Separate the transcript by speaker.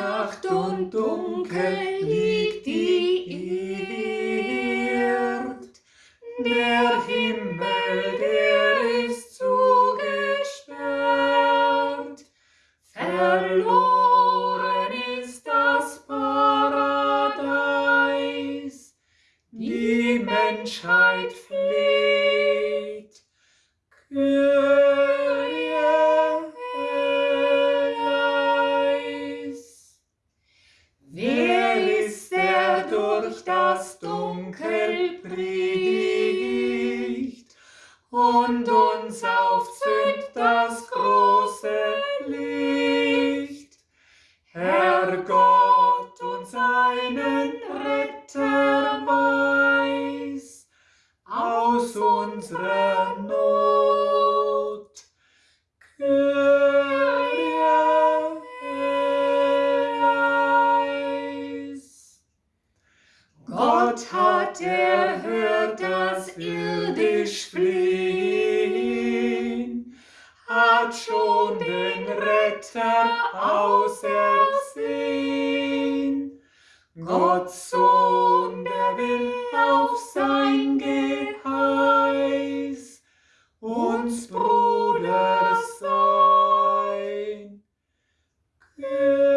Speaker 1: Nacht und dunkel liegt die Erd. Der Himmel, der ist zugesperrt. Verloren ist das Paradies. Die Menschheit flieht. Bricht und uns aufzündet das große Licht. Herr Gott uns einen Retter weiß aus unserer Not. Gott hat das irdisch fliehen, hat schon den Retter ausersehen. Gott Sohn, der will auf sein Geheiß uns Bruder sein. Good.